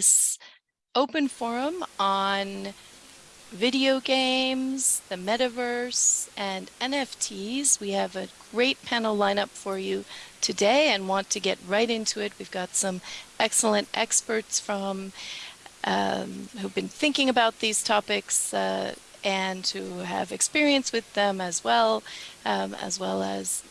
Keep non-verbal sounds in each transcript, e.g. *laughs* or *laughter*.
this open forum on video games, the metaverse, and NFTs. We have a great panel lineup for you today and want to get right into it. We've got some excellent experts from um, who've been thinking about these topics uh, and who have experience with them as well, um, as well as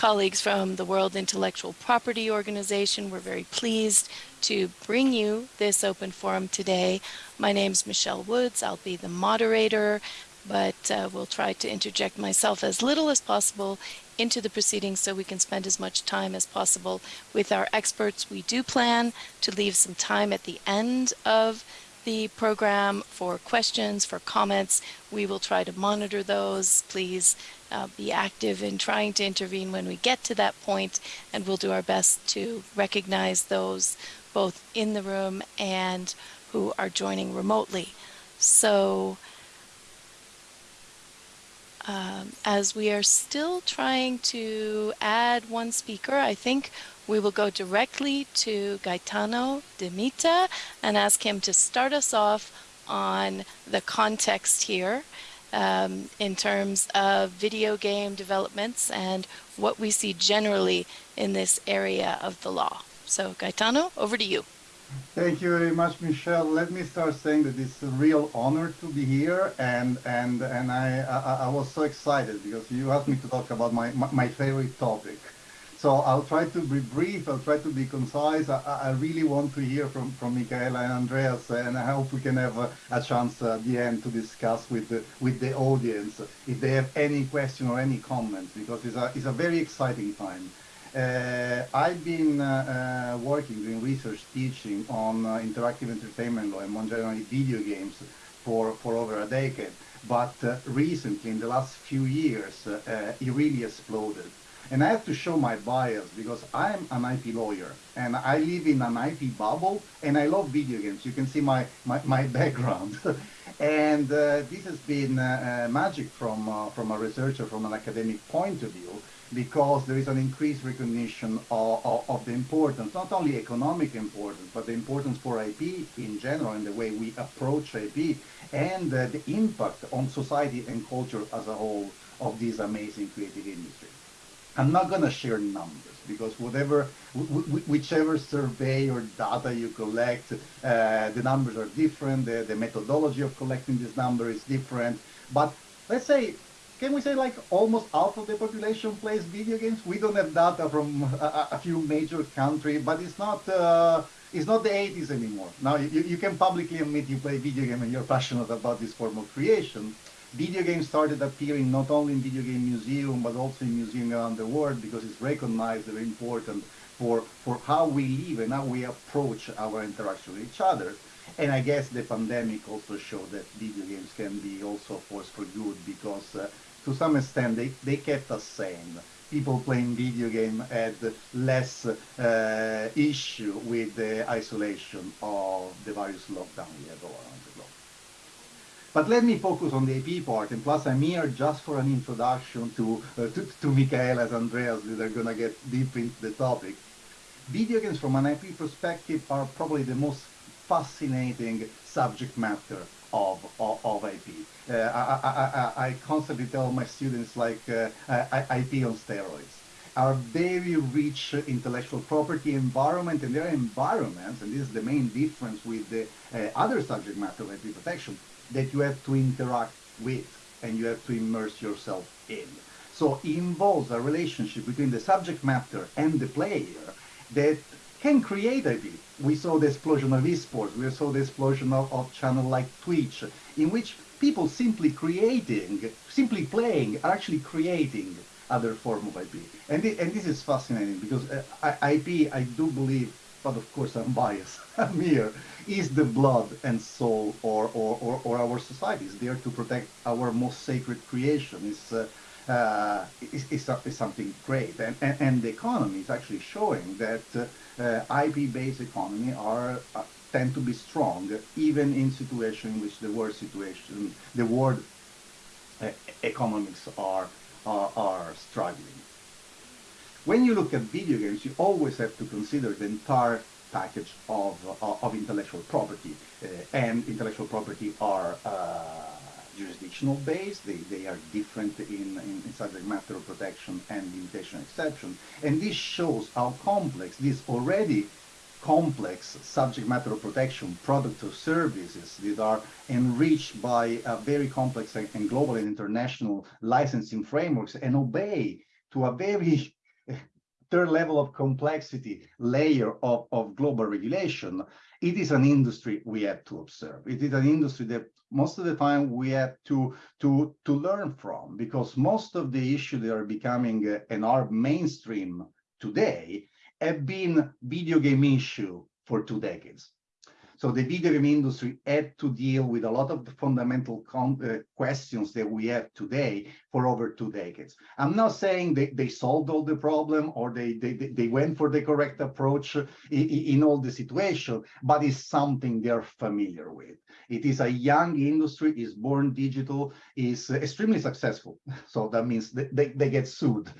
colleagues from the World Intellectual Property Organization. We're very pleased to bring you this open forum today. My name's Michelle Woods. I'll be the moderator, but uh, we'll try to interject myself as little as possible into the proceedings so we can spend as much time as possible with our experts. We do plan to leave some time at the end of the program for questions, for comments. We will try to monitor those. Please uh, be active in trying to intervene when we get to that point, and we'll do our best to recognize those both in the room and who are joining remotely. So um, as we are still trying to add one speaker, I think we will go directly to Gaetano Dimita and ask him to start us off on the context here um, in terms of video game developments and what we see generally in this area of the law. So Gaetano, over to you. Thank you very much, Michelle. Let me start saying that it's a real honor to be here, and and and I I, I was so excited because you asked me to talk about my my, my favorite topic. So I'll try to be brief, I'll try to be concise. I, I really want to hear from, from Micaela and Andreas, and I hope we can have a, a chance at the end to discuss with the, with the audience if they have any question or any comments, because it's a, it's a very exciting time. Uh, I've been uh, uh, working, doing research, teaching on uh, interactive entertainment law and more generally video games for, for over a decade. But uh, recently, in the last few years, uh, it really exploded. And I have to show my bias because I'm an IP lawyer and I live in an IP bubble and I love video games. You can see my, my, my *laughs* background. and uh, this has been uh, uh, magic from, uh, from a researcher, from an academic point of view, because there is an increased recognition of, of, of, the importance, not only economic importance, but the importance for IP in general and the way we approach IP and uh, the impact on society and culture as a whole of this amazing creative industry. I'm not going to share numbers because whatever, whichever survey or data you collect, uh, the numbers are different. The, the methodology of collecting this number is different. But let's say, can we say like almost half of the population plays video games? We don't have data from a, a few major countries, but it's not. Uh, it's not the 80s anymore. Now you, you can publicly admit you play video game and you're *laughs* passionate about this form of creation video games started appearing not only in video game museum but also in museums around the world because it's recognized very important for for how we live and how we approach our interaction with each other and I guess the pandemic also showed that video games can be also a force for good because uh, to some extent they, they kept us sane. People playing video game had less uh, issue with the isolation of the various lockdowns we had all around the globe. But let me focus on the AP part, and plus I'm here just for an introduction to, uh, to, to Micaela and Andreas going to get deep into the topic. Video games from an IP perspective are probably the most fascinating subject matter of, of, of IP. Uh, I, I, I, I, constantly tell my students like uh, IP on steroids. are very rich intellectual property environment and their environments, and this is the main difference with the uh, other subject matter of IP protection, that you have to interact with and you have to immerse yourself in. So it involves a relationship between the subject matter and the player that can create IP. We saw the explosion of esports, we saw the explosion of, of channel like Twitch, in which people simply creating, simply playing, are actually creating other form of IP. And, the, and this is fascinating because uh, IP, I do believe, but of course I'm biased, *laughs* I'm here, is the blood and soul or, or, or, or our society. is there to protect our most sacred creation. It's, uh, uh, is, is, is, something great. And, and, and, the economy is actually showing that uh, IP-based economy are uh, tend to be strong, even in situations in which the world situation, the world uh, economics are, are, are struggling. When you look at video games, you always have to consider the entire package of, uh, of intellectual property. Uh, and intellectual property are uh, jurisdictional based, they, they are different in, in, in, subject matter protection and limitation exception. And this shows how complex this already complex subject matter protection products or services that are enriched by a very complex and global and international licensing frameworks and obey to a very third level of complexity layer of, of global regulation, it is an industry we have to observe. It is an industry that most of the time we have to, to, to learn from because most of the issues that are becoming uh, and are mainstream today have been video game issue for two decades. So the game industry had to deal with a lot of the fundamental uh, questions that we have today for over two decades. I'm not saying they, they solved all the problem or they, they, they went for the correct approach in, in all the situation, but it's something they're familiar with. It is a young industry, is born digital, is extremely successful. So that means they, they, they get sued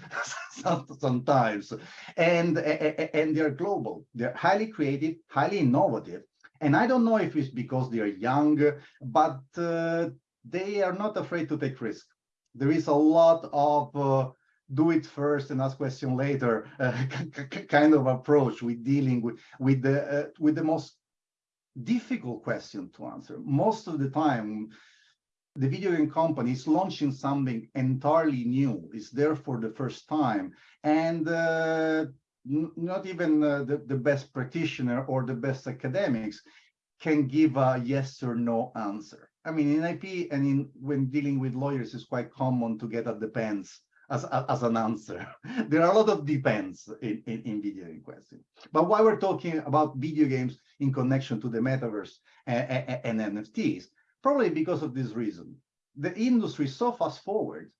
*laughs* sometimes. And, and they're global. They're highly creative, highly innovative, and I don't know if it's because they are young, but uh, they are not afraid to take risk. There is a lot of uh, do it first and ask question later uh, *laughs* kind of approach with dealing with with the uh, with the most difficult question to answer. Most of the time, the video game company is launching something entirely new. It's there for the first time, and uh, not even uh, the, the best practitioner or the best academics can give a yes or no answer. I mean, in IP and in when dealing with lawyers, it's quite common to get a depends as, as an answer. *laughs* there are a lot of depends in, in, in video game questions. But why we're talking about video games in connection to the metaverse and, and, and NFTs, probably because of this reason. The industry so fast forward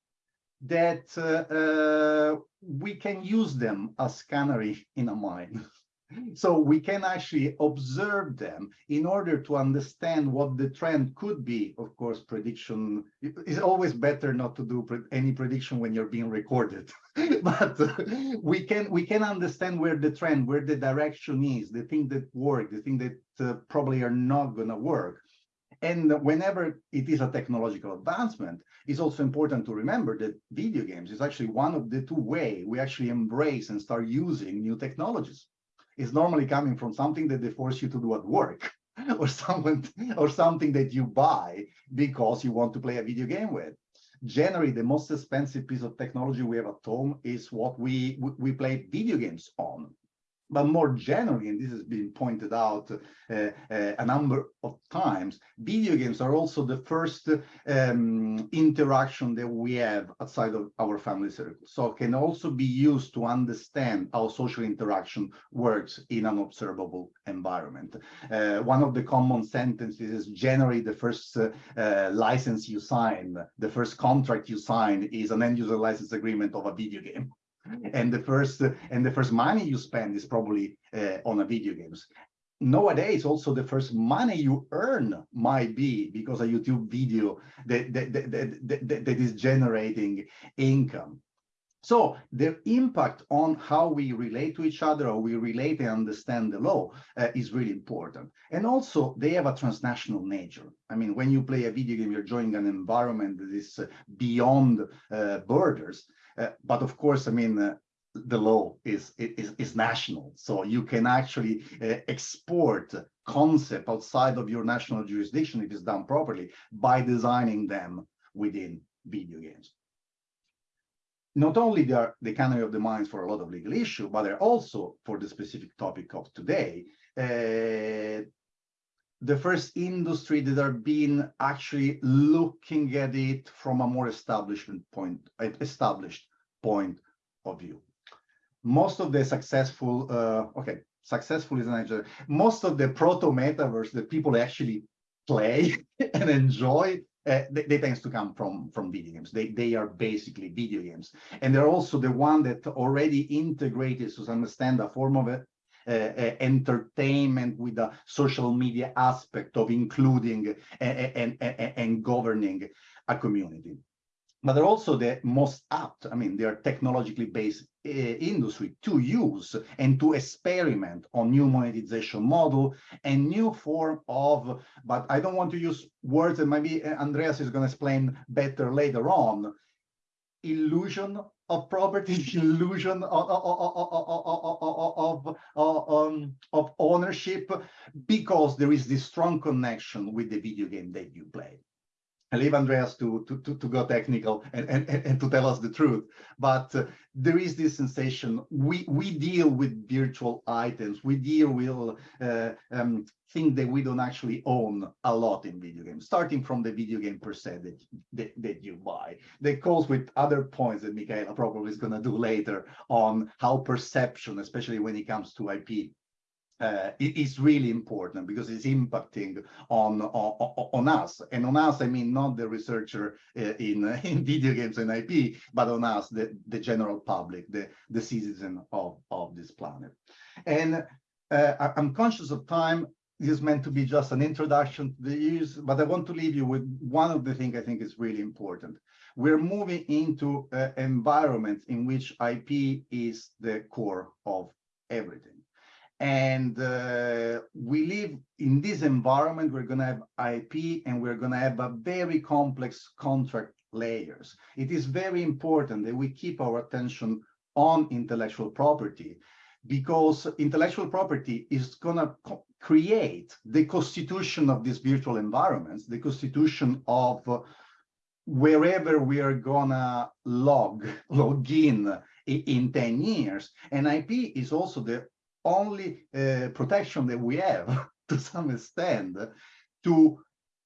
that uh, uh, we can use them as canary in a mine. *laughs* so we can actually observe them in order to understand what the trend could be. Of course, prediction is always better not to do pre any prediction when you're being recorded, *laughs* but uh, we can we can understand where the trend, where the direction is, the thing that work, the thing that uh, probably are not going to work. And whenever it is a technological advancement, it's also important to remember that video games is actually one of the two way we actually embrace and start using new technologies. It's normally coming from something that they force you to do at work *laughs* or something or something that you buy because you want to play a video game with. Generally, the most expensive piece of technology we have at home is what we we play video games on. But more generally, and this has been pointed out uh, uh, a number of times, video games are also the first um, interaction that we have outside of our family circle. So can also be used to understand how social interaction works in an observable environment. Uh, one of the common sentences is generally the first uh, license you sign, the first contract you sign is an end user license agreement of a video game and the first and the first money you spend is probably uh, on a video games nowadays also the first money you earn might be because a youtube video that that, that, that, that, that is generating income so the impact on how we relate to each other or we relate and understand the law uh, is really important. And also they have a transnational nature. I mean, when you play a video game, you're joining an environment that is uh, beyond uh, borders. Uh, but of course, I mean, uh, the law is, is, is national. So you can actually uh, export concept outside of your national jurisdiction if it's done properly by designing them within video games. Not only they are the canary of the mines for a lot of legal issue, but they're also for the specific topic of today, uh, the first industry that are being actually looking at it from a more establishment point, established point of view. Most of the successful, uh, okay, successful is an answer. Most of the proto metaverse that people actually play *laughs* and enjoy, uh, they, they tends to come from from video games. They they are basically video games, and they're also the one that already integrated to understand a form of it. Uh, uh, entertainment with a social media aspect of including and, and, and governing a community. but they're also the most apt. I mean, they're technologically based uh, industry to use and to experiment on new monetization model and new form of, but I don't want to use words that maybe Andreas is going to explain better later on, illusion of property, illusion of, of, um, ownership, because there is this strong connection with the video game that you play. I leave Andreas to, to, to, to go technical and, and, and to tell us the truth. But uh, there is this sensation, we, we deal with virtual items, we deal with uh, um, things that we don't actually own a lot in video games, starting from the video game per se that, that, that you buy. That goes with other points that Micaela probably is going to do later on how perception, especially when it comes to IP, uh, is really important because it's impacting on, on, on us. And on us, I mean not the researcher uh, in *laughs* in video games and IP, but on us, the the general public, the the citizen of of this planet. And uh, I'm conscious of time. This is meant to be just an introduction to the use, but I want to leave you with one of the things I think is really important. We're moving into an environment in which IP is the core of everything and uh, we live in this environment, we're going to have IP and we're going to have a very complex contract layers. It is very important that we keep our attention on intellectual property because intellectual property is going to create the constitution of these virtual environments, the constitution of wherever we are gonna log, *laughs* log in in 10 years. And IP is also the only uh, protection that we have *laughs* to some extent to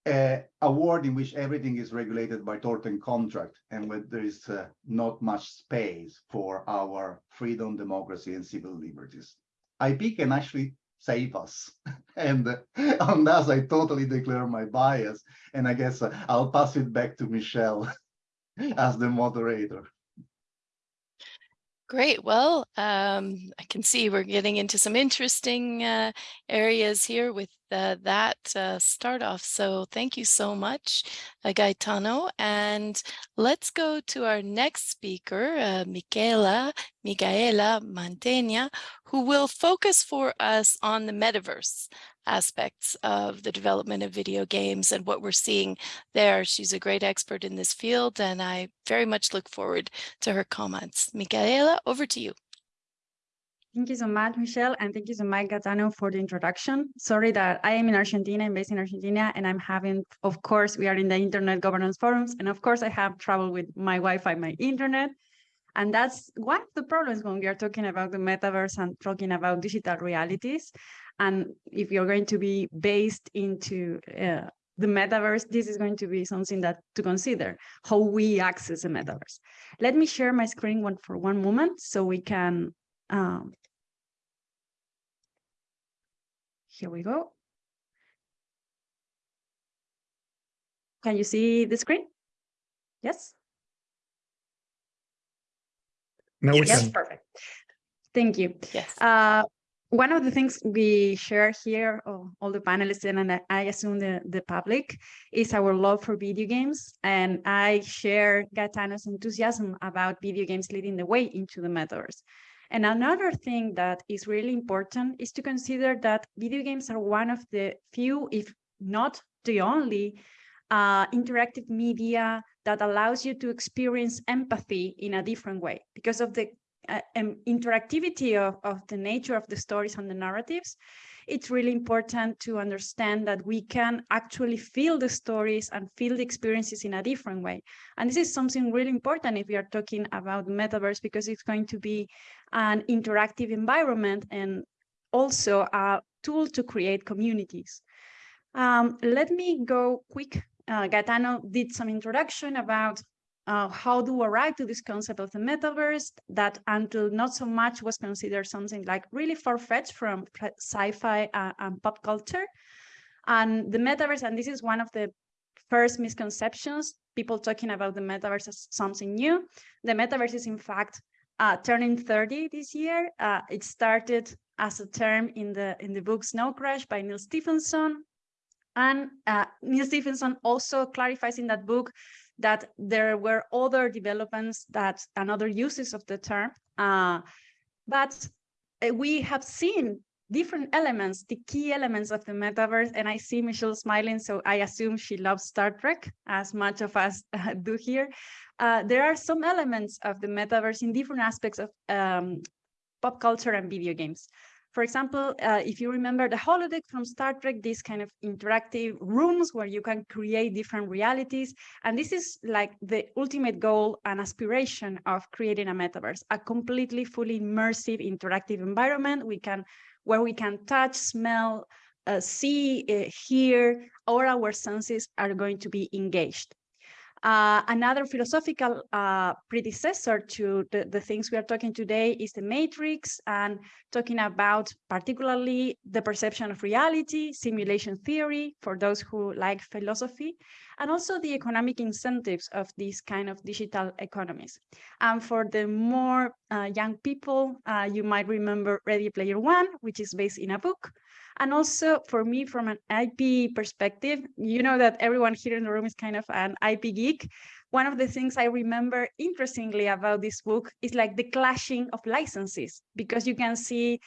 uh, a world in which everything is regulated by tort and contract and where there is uh, not much space for our freedom, democracy, and civil liberties. IP can actually save us. *laughs* and *laughs* on that, I totally declare my bias. And I guess uh, I'll pass it back to Michelle as the moderator. Great. Well, um, I can see we're getting into some interesting uh, areas here with uh, that uh, start off. So thank you so much, uh, Gaetano. And let's go to our next speaker, uh, Michaela, Micaela Mantegna, who will focus for us on the metaverse aspects of the development of video games and what we're seeing there. She's a great expert in this field, and I very much look forward to her comments. Micaela, over to you. Thank you so much, Michelle, and thank you so much, Gaetano, for the introduction. Sorry that I am in Argentina, I'm based in Argentina, and I'm having, of course, we are in the Internet Governance Forums, and of course, I have trouble with my Wi-Fi, my internet, and that's one of the problems when we are talking about the metaverse and talking about digital realities. And if you're going to be based into uh, the metaverse, this is going to be something that to consider, how we access the metaverse. Let me share my screen one for one moment so we can, um, here we go. Can you see the screen? Yes? No, yes, can. perfect. Thank you. Yes. Uh, one of the things we share here, oh, all the panelists and I assume the, the public, is our love for video games. And I share Gaetano's enthusiasm about video games leading the way into the metaverse. And another thing that is really important is to consider that video games are one of the few, if not the only, uh, interactive media that allows you to experience empathy in a different way because of the uh, um, interactivity of, of the nature of the stories and the narratives, it's really important to understand that we can actually feel the stories and feel the experiences in a different way. And this is something really important if we are talking about metaverse, because it's going to be an interactive environment and also a tool to create communities. Um, let me go quick. Uh, Gaetano did some introduction about uh, how do arrive to this concept of the metaverse that until not so much was considered something like really far-fetched from sci-fi uh, and pop culture. And the metaverse, and this is one of the first misconceptions, people talking about the metaverse as something new. The metaverse is in fact uh, turning 30 this year. Uh, it started as a term in the in the book Snow Crash by Neal Stephenson. And Neal Stephenson also clarifies in that book that there were other developments that and other uses of the term. Uh, but uh, we have seen different elements, the key elements of the metaverse, and I see Michelle smiling, so I assume she loves Star Trek as much of us uh, do here. Uh, there are some elements of the metaverse in different aspects of um, pop culture and video games. For example, uh, if you remember the holodeck from Star Trek, these kind of interactive rooms where you can create different realities. And this is like the ultimate goal and aspiration of creating a metaverse, a completely fully immersive interactive environment we can where we can touch, smell, uh, see, uh, hear, all our senses are going to be engaged. Uh, another philosophical uh, predecessor to the, the things we are talking today is the matrix and talking about particularly the perception of reality, simulation theory for those who like philosophy, and also the economic incentives of these kind of digital economies. And for the more uh, young people, uh, you might remember Ready Player One, which is based in a book, and also for me, from an IP perspective, you know that everyone here in the room is kind of an IP geek. One of the things I remember interestingly about this book is like the clashing of licenses, because you can see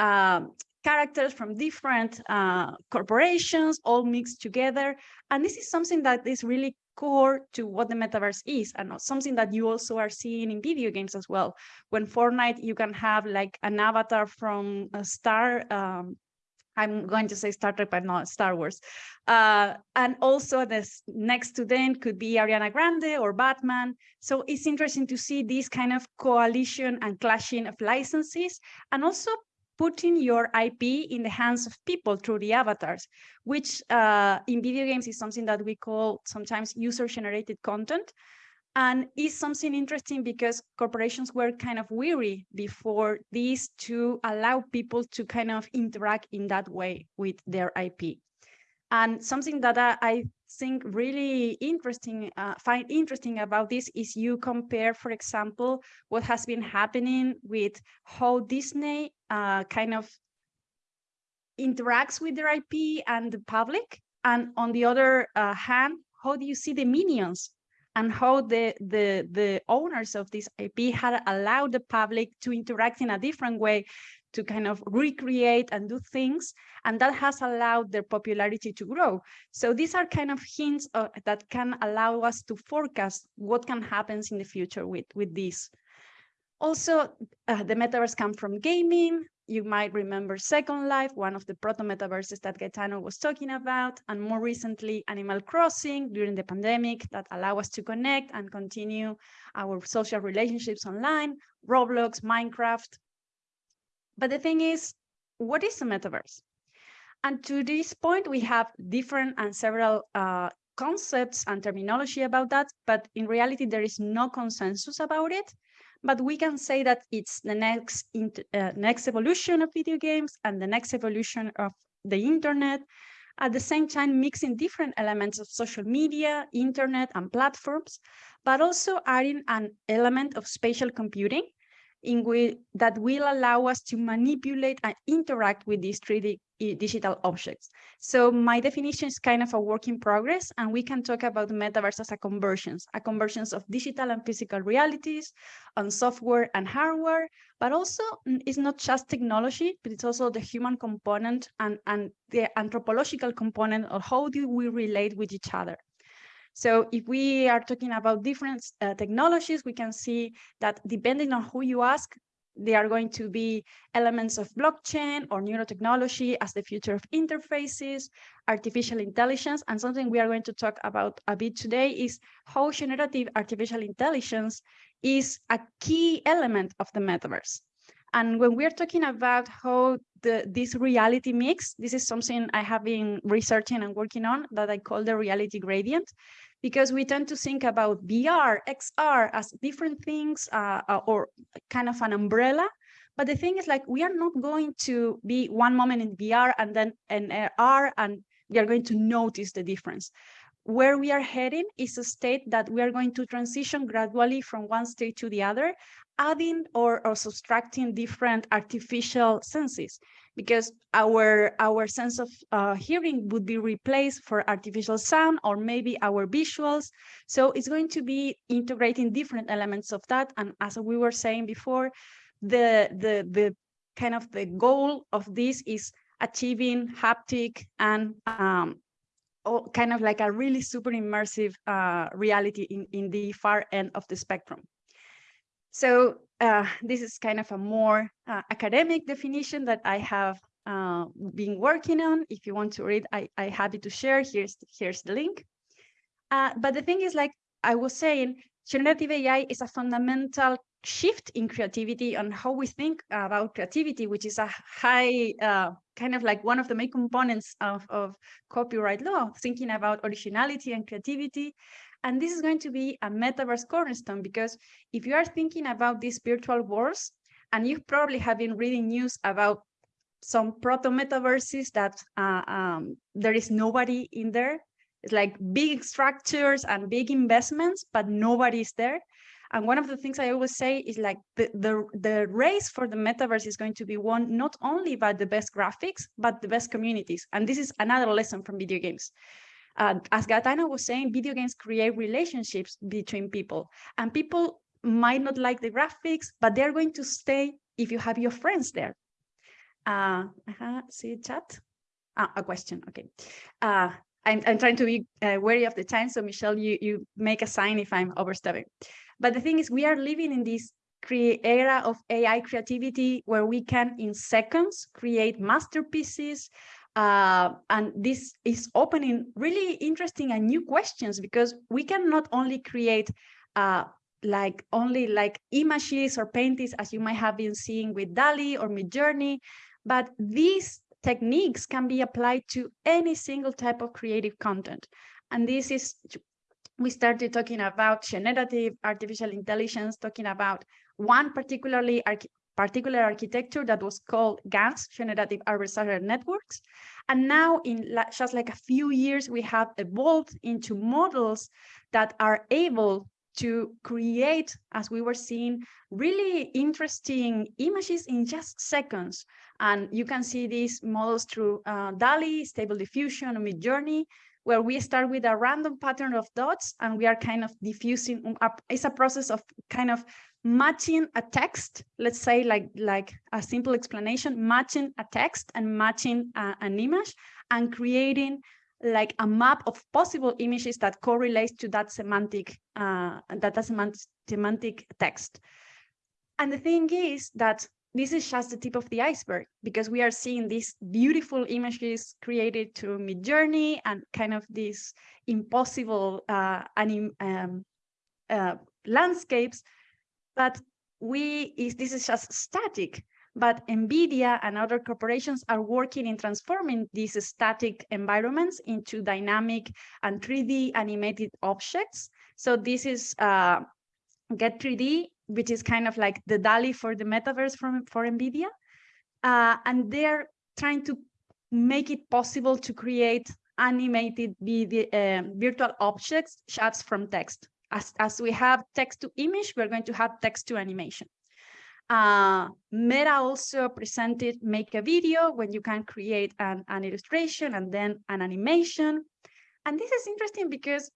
um, characters from different uh, corporations all mixed together. And this is something that is really core to what the metaverse is and something that you also are seeing in video games as well. When Fortnite, you can have like an avatar from a Star um, I'm going to say Star Trek, but not Star Wars. Uh, and also this next to them could be Ariana Grande or Batman. So it's interesting to see this kind of coalition and clashing of licenses and also putting your IP in the hands of people through the avatars, which uh, in video games is something that we call sometimes user-generated content. And is something interesting because corporations were kind of weary before this to allow people to kind of interact in that way with their IP. And something that I, I think really interesting, uh, find interesting about this is you compare, for example, what has been happening with how Disney uh, kind of interacts with their IP and the public. And on the other uh, hand, how do you see the minions and how the, the, the owners of this IP had allowed the public to interact in a different way to kind of recreate and do things. And that has allowed their popularity to grow. So these are kind of hints uh, that can allow us to forecast what can happen in the future with, with this. Also, uh, the metaverse come from gaming, you might remember Second Life, one of the proto-metaverses that Gaetano was talking about, and more recently, Animal Crossing during the pandemic that allow us to connect and continue our social relationships online, Roblox, Minecraft. But the thing is, what is a metaverse? And to this point, we have different and several uh, concepts and terminology about that, but in reality, there is no consensus about it but we can say that it's the next uh, next evolution of video games and the next evolution of the internet. At the same time mixing different elements of social media internet and platforms but also adding an element of spatial computing in that will allow us to manipulate and interact with these 3D digital objects. So my definition is kind of a work in progress, and we can talk about the metaverse as a conversions, a conversions of digital and physical realities on software and hardware, but also mm, it's not just technology, but it's also the human component and, and the anthropological component of how do we relate with each other. So if we are talking about different uh, technologies, we can see that depending on who you ask, they are going to be elements of blockchain or neurotechnology as the future of interfaces, artificial intelligence, and something we are going to talk about a bit today is how generative artificial intelligence is a key element of the metaverse. And when we're talking about how the, this reality mix, this is something I have been researching and working on that I call the reality gradient because we tend to think about VR, XR as different things uh, uh, or kind of an umbrella. But the thing is like, we are not going to be one moment in VR and then in AR and we are going to notice the difference. Where we are heading is a state that we are going to transition gradually from one state to the other. Adding or, or subtracting different artificial senses because our our sense of uh, hearing would be replaced for artificial sound or maybe our visuals so it's going to be integrating different elements of that and as we were saying before the the the kind of the goal of this is achieving haptic and um, kind of like a really super immersive uh, reality in, in the far end of the spectrum. So uh, this is kind of a more uh, academic definition that I have uh, been working on. If you want to read, I, I happy to share. Here's, here's the link. Uh, but the thing is, like I was saying, generative AI is a fundamental shift in creativity on how we think about creativity, which is a high, uh, kind of like one of the main components of, of copyright law, thinking about originality and creativity. And this is going to be a metaverse cornerstone because if you are thinking about these virtual worlds, and you probably have been reading news about some proto metaverses that uh, um, there is nobody in there. It's like big structures and big investments, but nobody is there. And one of the things I always say is like the, the, the race for the metaverse is going to be won not only by the best graphics, but the best communities. And this is another lesson from video games. Uh, as Gaetano was saying, video games create relationships between people and people might not like the graphics, but they're going to stay if you have your friends there. Uh, uh -huh, see chat? Ah, a question, okay. Uh, I'm, I'm trying to be uh, wary of the time, so Michelle, you, you make a sign if I'm overstepping. But the thing is, we are living in this era of AI creativity where we can, in seconds, create masterpieces. Uh, and this is opening really interesting and new questions because we can not only create uh, like only like images or paintings as you might have been seeing with DALL-E or Midjourney, but these techniques can be applied to any single type of creative content. And this is we started talking about generative artificial intelligence, talking about one particularly particular architecture that was called GANs, Generative Adversarial Networks. And now in just like a few years, we have evolved into models that are able to create, as we were seeing, really interesting images in just seconds. And you can see these models through uh, DALL-E, Stable Diffusion, Midjourney, where we start with a random pattern of dots and we are kind of diffusing. It's a process of kind of matching a text, let's say like, like a simple explanation, matching a text and matching uh, an image and creating like a map of possible images that correlates to that semantic, uh, that semantic, semantic text. And the thing is that this is just the tip of the iceberg because we are seeing these beautiful images created to Midjourney and kind of these impossible uh, um, uh, landscapes. But we is this is just static. But NVIDIA and other corporations are working in transforming these static environments into dynamic and 3D animated objects. So this is uh, GET3D which is kind of like the DALL-E for the metaverse from for NVIDIA. Uh, and they're trying to make it possible to create animated video, uh, virtual objects shots from text. As, as we have text to image, we're going to have text to animation. Uh, Meta also presented make a video when you can create an, an illustration and then an animation. And this is interesting because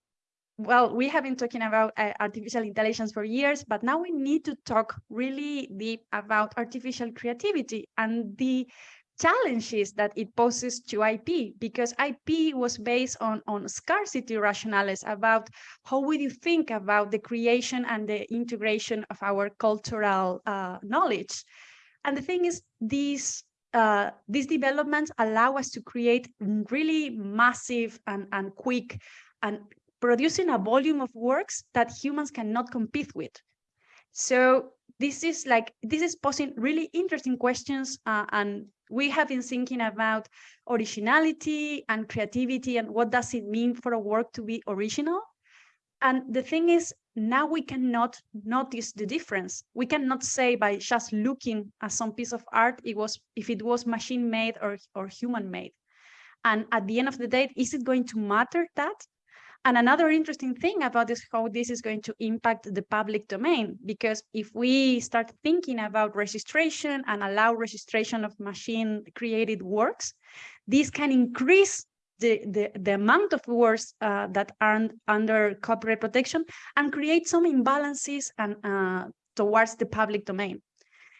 well, we have been talking about uh, artificial intelligence for years, but now we need to talk really deep about artificial creativity and the challenges that it poses to IP, because IP was based on, on scarcity rationales about how would you think about the creation and the integration of our cultural uh, knowledge. And the thing is, these uh, these developments allow us to create really massive and, and quick and producing a volume of works that humans cannot compete with. So this is like, this is posing really interesting questions uh, and we have been thinking about originality and creativity and what does it mean for a work to be original. And the thing is, now we cannot notice the difference. We cannot say by just looking at some piece of art, it was if it was machine made or, or human made. And at the end of the day, is it going to matter that? And another interesting thing about this, how this is going to impact the public domain, because if we start thinking about registration and allow registration of machine created works, this can increase the, the, the amount of works uh, that aren't under copyright protection and create some imbalances and uh, towards the public domain.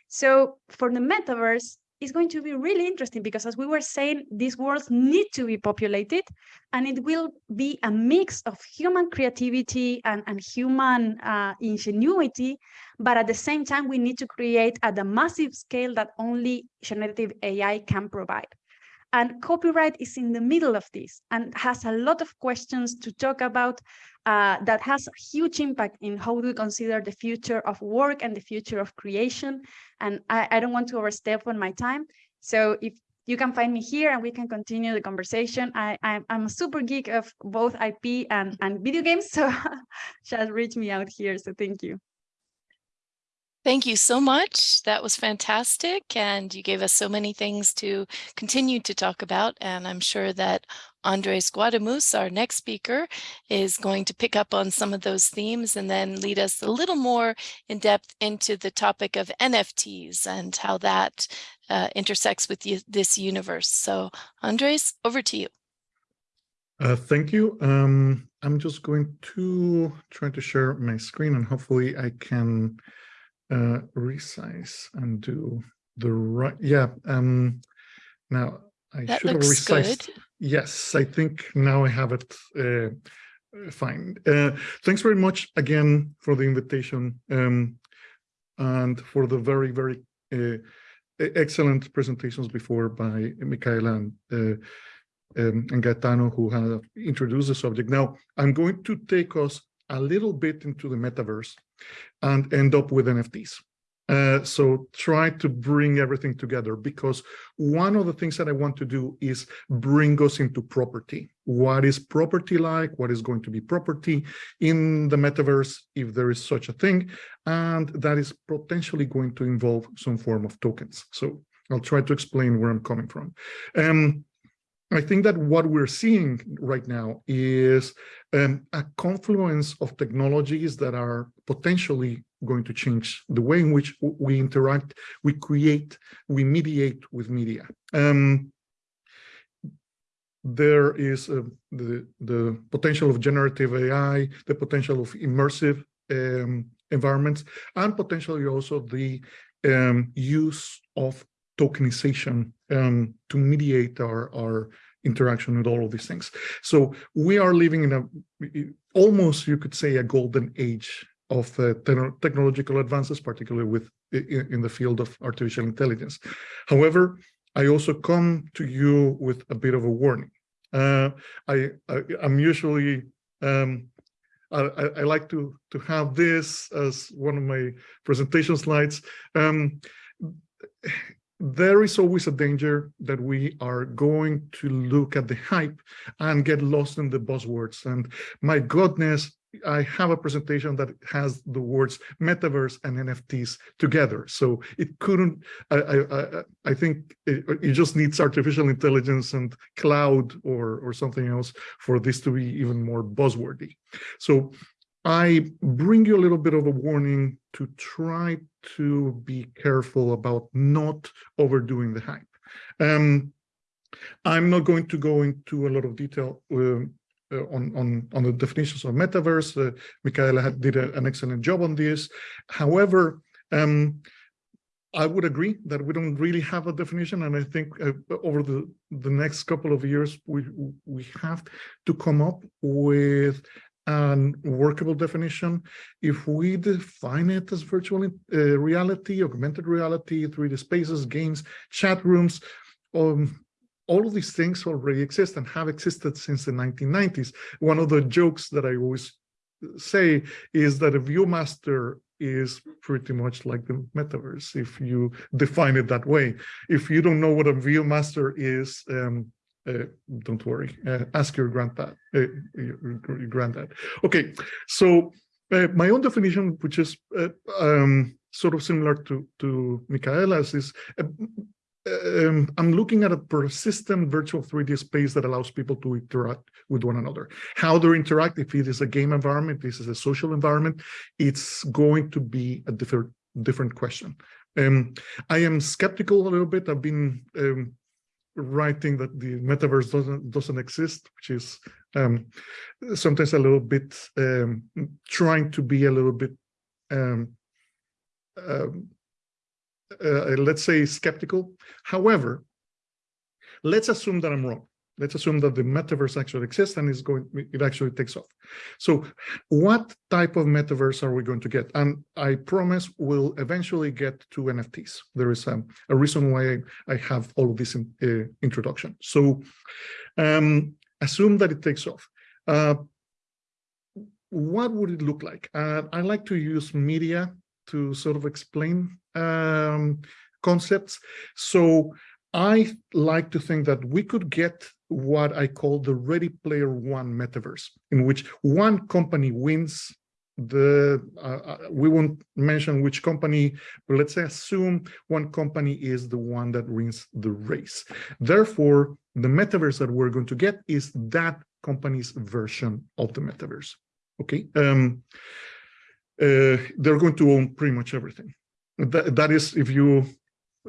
So for the metaverse, it's going to be really interesting because as we were saying, these worlds need to be populated and it will be a mix of human creativity and, and human uh, ingenuity. But at the same time, we need to create at a massive scale that only generative AI can provide. And copyright is in the middle of this and has a lot of questions to talk about uh, that has a huge impact in how we consider the future of work and the future of creation. And I, I don't want to overstep on my time. So if you can find me here and we can continue the conversation. I, I'm, I'm a super geek of both IP and, and video games, *laughs* so just reach me out here. So thank you. Thank you so much. That was fantastic. And you gave us so many things to continue to talk about. And I'm sure that Andres Guadamuz, our next speaker, is going to pick up on some of those themes and then lead us a little more in depth into the topic of NFTs and how that uh, intersects with this universe. So Andres, over to you. Uh, thank you. Um, I'm just going to try to share my screen and hopefully I can uh, resize and do the right. Yeah. Um, now I that should have resized. Good. Yes, I think now I have it uh, fine. Uh, thanks very much again for the invitation um, and for the very, very uh, excellent presentations before by Micaela and, uh, um, and Gaetano who have introduced the subject. Now, I'm going to take us a little bit into the metaverse and end up with NFTs. Uh, so try to bring everything together because one of the things that I want to do is bring us into property. What is property like? What is going to be property in the metaverse, if there is such a thing? And that is potentially going to involve some form of tokens. So I'll try to explain where I'm coming from. Um, I think that what we're seeing right now is um, a confluence of technologies that are potentially going to change the way in which we interact, we create, we mediate with media. Um, there is uh, the, the potential of generative AI, the potential of immersive um, environments, and potentially also the um, use of tokenization um, to mediate our, our interaction with all of these things. So we are living in a almost, you could say, a golden age of uh, te technological advances, particularly with in, in, the field of artificial intelligence. However, I also come to you with a bit of a warning. Uh, I, I am usually um, I, I, like to to have this as one of my presentation slides. Um, there is always a danger that we are going to look at the hype and get lost in the buzzwords. And my goodness, I have a presentation that has the words metaverse and NFTs together. So it couldn't, I, I, I think it, it, just needs artificial intelligence and cloud or, or something else for this to be even more buzzwordy. So I bring you a little bit of a warning to try to be careful about not overdoing the hype. Um, I'm not going to go into a lot of detail uh, uh, on, on, on the definitions of metaverse. Uh, Micaela had, did a, an excellent job on this. However, um, I would agree that we don't really have a definition, and I think uh, over the the next couple of years we we have to come up with and workable definition. If we define it as virtual uh, reality, augmented reality, 3D spaces, games, chat rooms, um, all of these things already exist and have existed since the 1990s. One of the jokes that I always say is that a ViewMaster is pretty much like the metaverse if you define it that way. If you don't know what a ViewMaster is, um, uh, don't worry, uh, ask your granddad, uh, your, granddad. Okay, so uh, my own definition, which is uh, um, sort of similar to, to Micaela's, is uh, um, I'm looking at a persistent virtual 3D space that allows people to interact with one another. How they interact, if it is a game environment, this is a social environment, it's going to be a different different question. Um, I am skeptical a little bit. I've been um, writing that the metaverse doesn't doesn't exist, which is um, sometimes a little bit um, trying to be a little bit, um, um, uh, let's say, skeptical. However, let's assume that I'm wrong. Let's assume that the metaverse actually exists and is going, it actually takes off. So what type of metaverse are we going to get? And I promise we'll eventually get to NFTs. There is a, a reason why I, have all of this in, uh, introduction. So um, assume that it takes off. Uh, what would it look like? Uh, I like to use media to sort of explain um, concepts. So I like to think that we could get what I call the Ready Player One metaverse, in which one company wins the, uh, uh, we won't mention which company, but let's say assume one company is the one that wins the race. Therefore, the metaverse that we're going to get is that company's version of the metaverse. Okay. Um, uh, they're going to own pretty much everything. That, that is, if you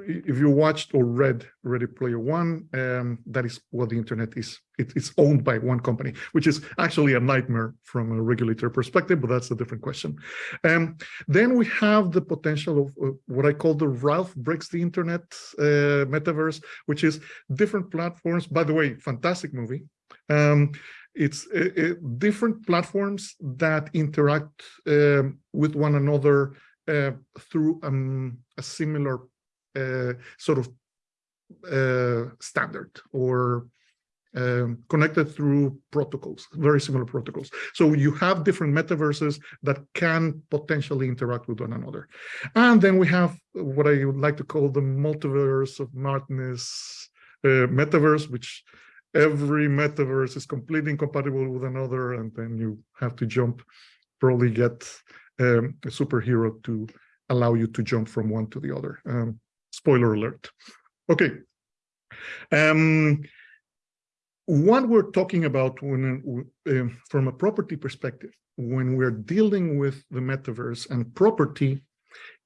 if you watched or read Ready Player One, um, that is what the internet is. It, it's owned by one company, which is actually a nightmare from a regulator perspective, but that's a different question. Um, then we have the potential of uh, what I call the Ralph breaks the internet uh, metaverse, which is different platforms. By the way, fantastic movie. Um, it's uh, uh different platforms that interact um, with one another uh, through um, a similar sort of uh, standard or um, connected through protocols, very similar protocols. So you have different metaverses that can potentially interact with one another. And then we have what I would like to call the multiverse of madness uh, metaverse, which every metaverse is completely incompatible with another, and then you have to jump, probably get um, a superhero to allow you to jump from one to the other. Um, Spoiler alert. Okay. Um, what we're talking about when, uh, from a property perspective, when we're dealing with the metaverse and property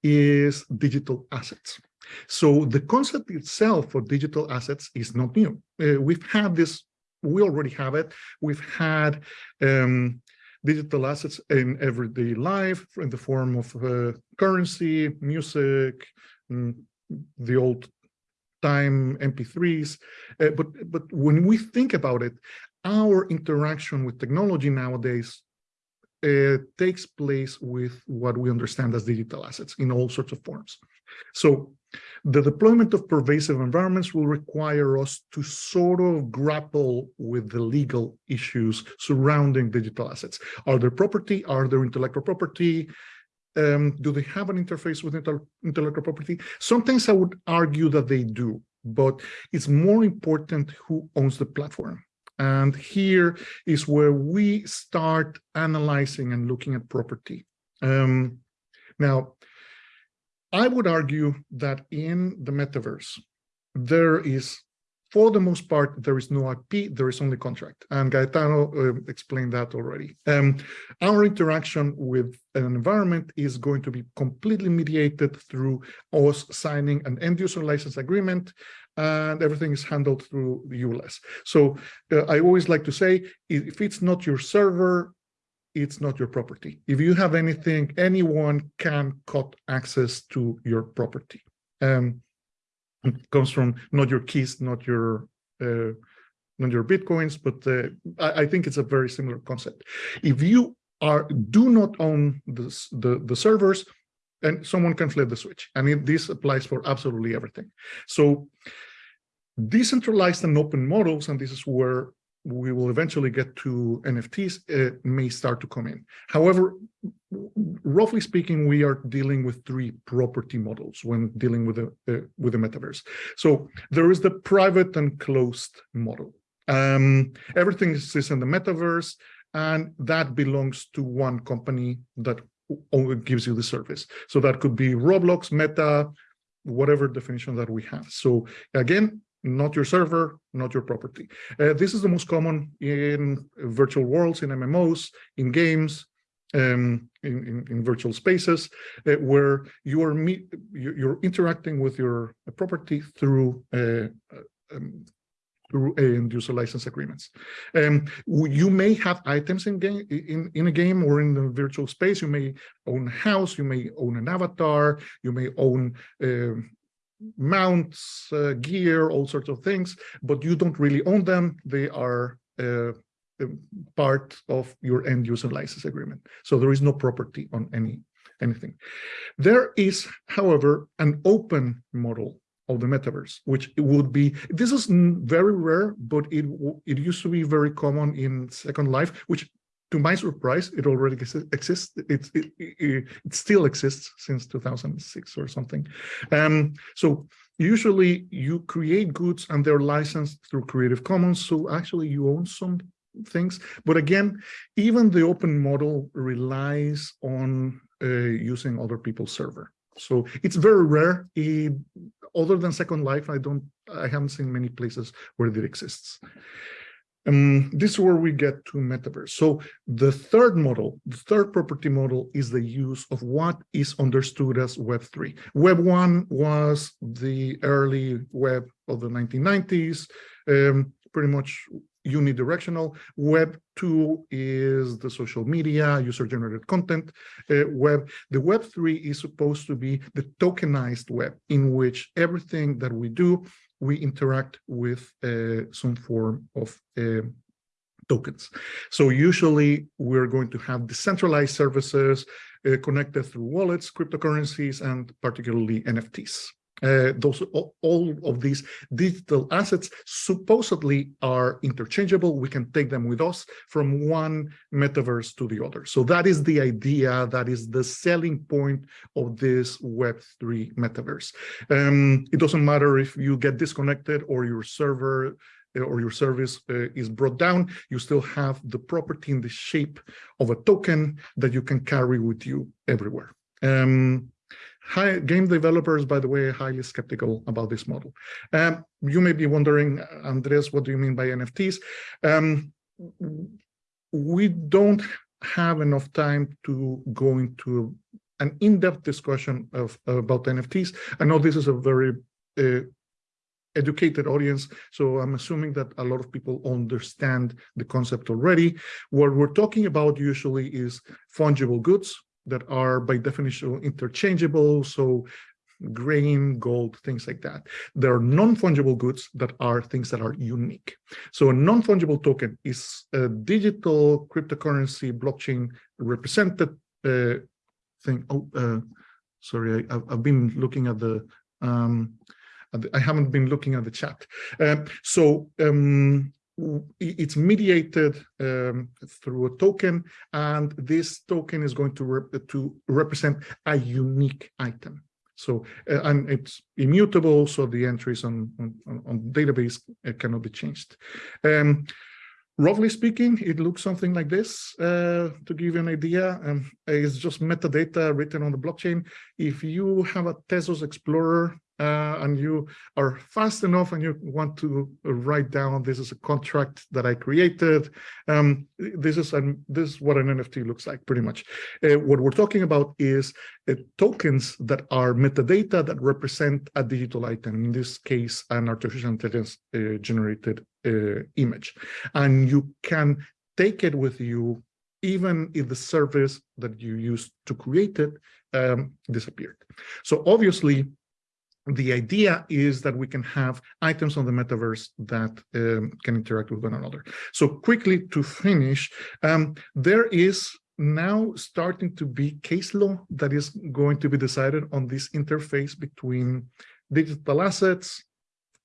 is digital assets. So the concept itself for digital assets is not new. Uh, we've had this, we already have it. We've had um, digital assets in everyday life in the form of uh, currency, music, mm, the old time MP3s. Uh, but, but when we think about it, our interaction with technology nowadays uh, takes place with what we understand as digital assets in all sorts of forms. So the deployment of pervasive environments will require us to sort of grapple with the legal issues surrounding digital assets. Are there property? Are there intellectual property? Um, do they have an interface with intellectual property? Sometimes I would argue that they do, but it's more important who owns the platform. And here is where we start analyzing and looking at property. Um, now, I would argue that in the metaverse, there is for the most part, there is no IP, there is only contract. And Gaetano uh, explained that already. Um, our interaction with an environment is going to be completely mediated through us signing an end user license agreement and everything is handled through the EULAs. So uh, I always like to say, if it's not your server, it's not your property. If you have anything, anyone can cut access to your property. Um, it comes from not your keys, not your uh, not your bitcoins, but uh, I, I, think it's a very similar concept. If you are do not own the the servers, and someone can flip the switch. I mean, this applies for absolutely everything. So decentralized and open models, and this is where we will eventually get to NFTs, uh, may start to come in. However, roughly speaking, we are dealing with three property models when dealing with the uh, with the metaverse. So there is the private and closed model. Um, everything is in the metaverse, and that belongs to one company that only gives you the service. So that could be Roblox, Meta, whatever definition that we have. So again, not your server, not your property. Uh, this is the most common in virtual worlds, in MMOs, in games, um, in, in, in, virtual spaces, uh, where you are meet, you're interacting with your property through uh, um, through end user license agreements. Um, you may have items in game in, in a game or in the virtual space. You may own a house, you may own an avatar, you may own uh, mounts, uh, gear, all sorts of things, but you don't really own them. They are uh, part of your end user license agreement. So there is no property on any anything. There is, however, an open model of the metaverse, which would be, this is very rare, but it, it used to be very common in Second Life, which to my surprise, it already exists. It, it, it, it, still exists since 2006 or something. Um, so usually you create goods and they're licensed through Creative Commons. So actually you own some things. But again, even the open model relies on uh, using other people's server. So it's very rare. It, other than Second Life, I don't, I haven't seen many places where it exists. Um, this is where we get to metaverse. So the third model, the third property model is the use of what is understood as Web3. Web 1 was the early web of the 1990s, um, pretty much unidirectional. Web 2 is the social media, user-generated content uh, web. The Web 3 is supposed to be the tokenized web in which everything that we do, we interact with uh, some form of uh, tokens. So usually we're going to have decentralized services uh, connected through wallets, cryptocurrencies, and particularly NFTs. Uh, those all of these digital assets supposedly are interchangeable. We can take them with us from one metaverse to the other. So that is the idea. That is the selling point of this Web3 metaverse. Um, it doesn't matter if you get disconnected or your server uh, or your service uh, is brought down, you still have the property in the shape of a token that you can carry with you everywhere. Um, High, game developers, by the way, are highly skeptical about this model. Um, you may be wondering, Andres, what do you mean by NFTs? Um, we don't have enough time to go into an in-depth discussion of about NFTs. I know this is a very uh, educated audience, so I'm assuming that a lot of people understand the concept already. What we're talking about usually is fungible goods, that are by definition interchangeable. So grain, gold, things like that. There are non-fungible goods that are things that are unique. So a non-fungible token is a digital cryptocurrency blockchain represented uh, thing. Oh, uh, sorry, I, have been looking at the, um, I haven't been looking at the chat. Uh, so um, it's mediated um, through a token, and this token is going to, rep to represent a unique item. So, uh, and it's immutable, so the entries on, on, on database uh, cannot be changed. Um, roughly speaking, it looks something like this. Uh, to give you an idea, um, it's just metadata written on the blockchain. If you have a Tezos Explorer uh, and you are fast enough and you want to write down this is a contract that I created. Um, this is an, this is what an NFT looks like pretty much. Uh, what we're talking about is uh, tokens that are metadata that represent a digital item. In this case, an artificial intelligence uh, generated uh, image, and you can take it with you even if the service that you used to create it um, disappeared. So obviously, the idea is that we can have items on the metaverse that um, can interact with one another. So quickly to finish, um, there is now starting to be case law that is going to be decided on this interface between digital assets,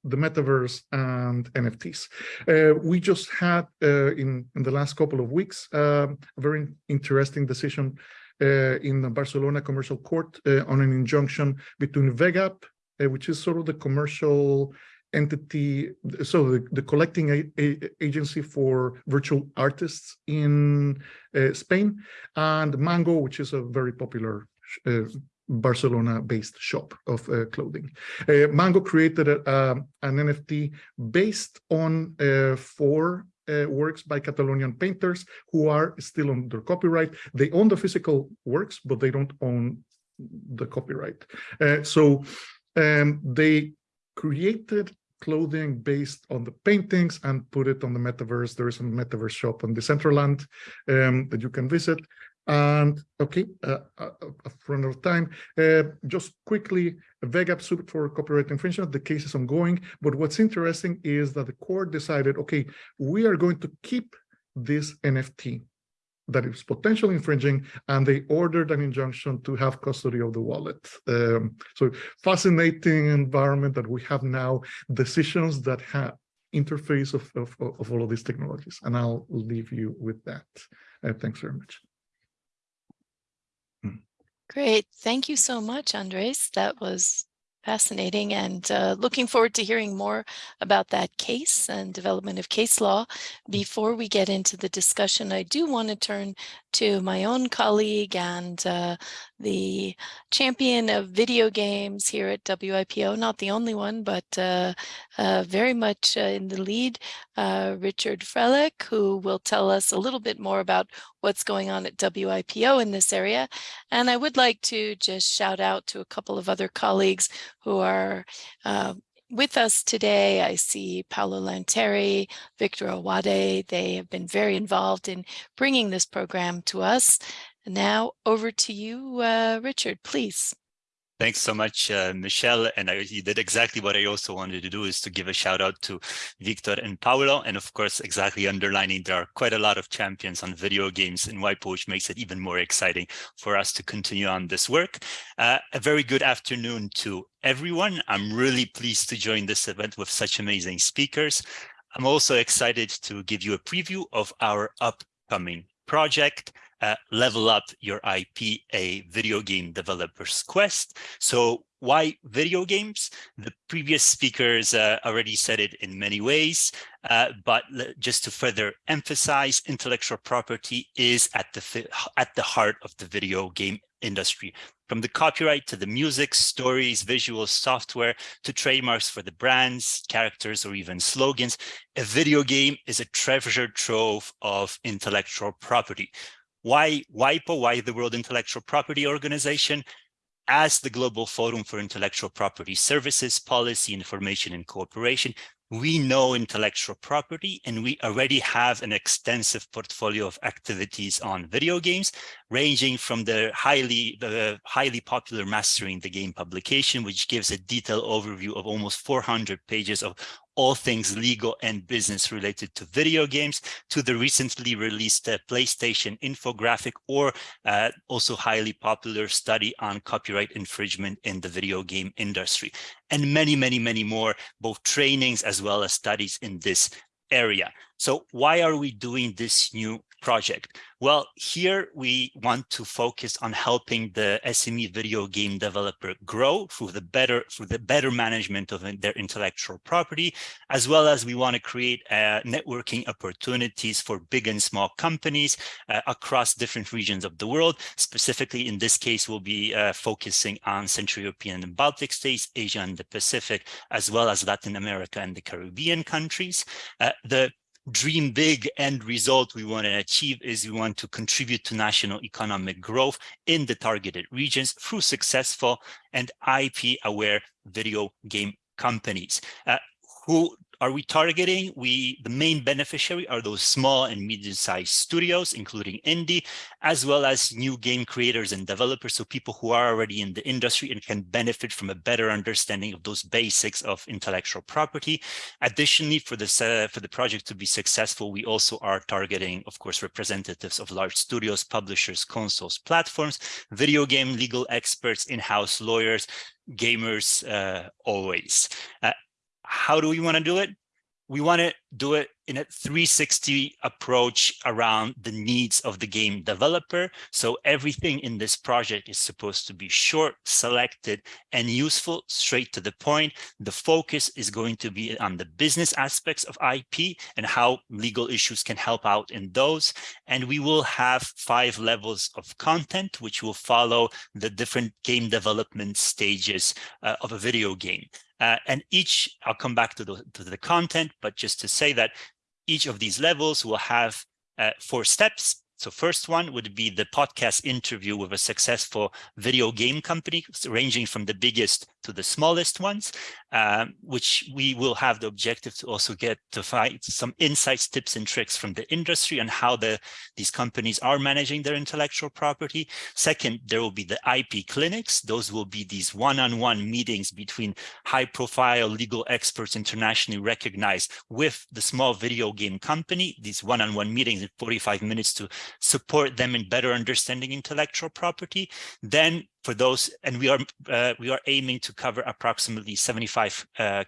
the metaverse and NFTs. Uh, we just had uh, in, in the last couple of weeks uh, a very interesting decision uh, in the Barcelona Commercial Court uh, on an injunction between VEGAP which is sort of the commercial entity, so the, the collecting a, a agency for virtual artists in uh, Spain, and Mango, which is a very popular uh, Barcelona-based shop of uh, clothing. Uh, Mango created a, an NFT based on uh, four uh, works by Catalonian painters who are still under copyright. They own the physical works, but they don't own the copyright. Uh, so um, they created clothing based on the paintings and put it on the metaverse. There is a metaverse shop on Decentraland um, that you can visit. And okay, uh, uh, front of time, uh, just quickly, VEGAP suit for copyright infringement, the case is ongoing. But what's interesting is that the court decided, okay, we are going to keep this NFT that is potentially infringing, and they ordered an injunction to have custody of the wallet. Um, so fascinating environment that we have now, decisions that have interface of, of, of all of these technologies. And I'll leave you with that. Uh, thanks very much. Great. Thank you so much, Andres. That was fascinating and uh, looking forward to hearing more about that case and development of case law. Before we get into the discussion, I do want to turn to my own colleague and uh, the champion of video games here at WIPO, not the only one, but uh, uh, very much uh, in the lead, uh, Richard Frelick, who will tell us a little bit more about what's going on at WIPO in this area. And I would like to just shout out to a couple of other colleagues who are uh, with us today. I see Paolo Lanteri, Victor Owade. They have been very involved in bringing this program to us. Now over to you, uh, Richard, please. Thanks so much, uh, Michelle. And I, you did exactly what I also wanted to do is to give a shout out to Victor and Paolo. And of course, exactly underlining there are quite a lot of champions on video games in WIPO, which makes it even more exciting for us to continue on this work. Uh, a very good afternoon to everyone. I'm really pleased to join this event with such amazing speakers. I'm also excited to give you a preview of our upcoming project uh, level up your IP, a video game developer's quest. So why video games? The previous speakers uh, already said it in many ways, uh, but just to further emphasize, intellectual property is at the at the heart of the video game industry. From the copyright to the music, stories, visuals, software, to trademarks for the brands, characters, or even slogans, a video game is a treasure trove of intellectual property. Why WIPO, why the World Intellectual Property Organization? As the Global Forum for Intellectual Property Services, Policy, Information, and Cooperation, we know intellectual property and we already have an extensive portfolio of activities on video games ranging from the highly the highly popular mastering the game publication which gives a detailed overview of almost 400 pages of all things legal and business related to video games to the recently released uh, PlayStation infographic or uh, also highly popular study on copyright infringement in the video game industry and many, many, many more, both trainings as well as studies in this area. So why are we doing this new project? Well, here we want to focus on helping the SME video game developer grow through the better through the better management of their intellectual property, as well as we want to create uh, networking opportunities for big and small companies uh, across different regions of the world. Specifically, in this case, we'll be uh, focusing on Central European and Baltic states, Asia and the Pacific, as well as Latin America and the Caribbean countries. Uh, the dream big end result we want to achieve is we want to contribute to national economic growth in the targeted regions through successful and IP aware video game companies. Uh, who are we targeting? We the main beneficiary are those small and medium-sized studios, including indie, as well as new game creators and developers, so people who are already in the industry and can benefit from a better understanding of those basics of intellectual property. Additionally, for this uh, for the project to be successful, we also are targeting, of course, representatives of large studios, publishers, consoles, platforms, video game legal experts, in-house lawyers, gamers uh, always. Uh, how do we want to do it? We want to do it in a 360 approach around the needs of the game developer. So everything in this project is supposed to be short, selected, and useful, straight to the point. The focus is going to be on the business aspects of IP and how legal issues can help out in those. And we will have five levels of content, which will follow the different game development stages uh, of a video game. Uh, and each, I'll come back to the, to the content, but just to say that each of these levels will have uh, four steps. So first one would be the podcast interview with a successful video game company, ranging from the biggest to the smallest ones, um, which we will have the objective to also get to find some insights, tips and tricks from the industry and how the these companies are managing their intellectual property. Second, there will be the IP clinics. Those will be these one-on-one -on -one meetings between high-profile legal experts internationally recognized with the small video game company, these one-on-one -on -one meetings in 45 minutes to support them in better understanding intellectual property. Then for those, and we are uh, we are aiming to cover approximately 75 uh,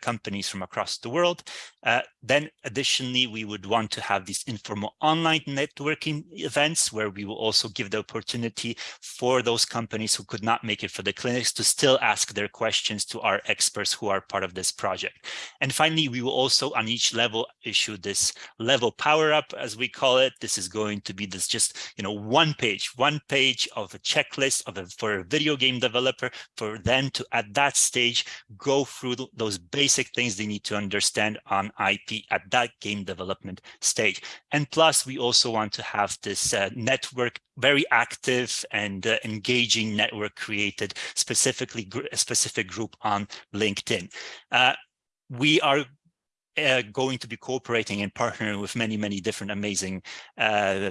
companies from across the world. Uh, then additionally, we would want to have these informal online networking events where we will also give the opportunity for those companies who could not make it for the clinics to still ask their questions to our experts who are part of this project. And finally, we will also on each level issue this level power up, as we call it. This is going to be this just, you know, one page, one page of a checklist of a for a video game developer for them to at that stage go through those basic things they need to understand on IP at that game development stage. And plus, we also want to have this uh, network very active and uh, engaging network created specifically a specific group on LinkedIn. Uh, we are uh, going to be cooperating and partnering with many, many different amazing uh,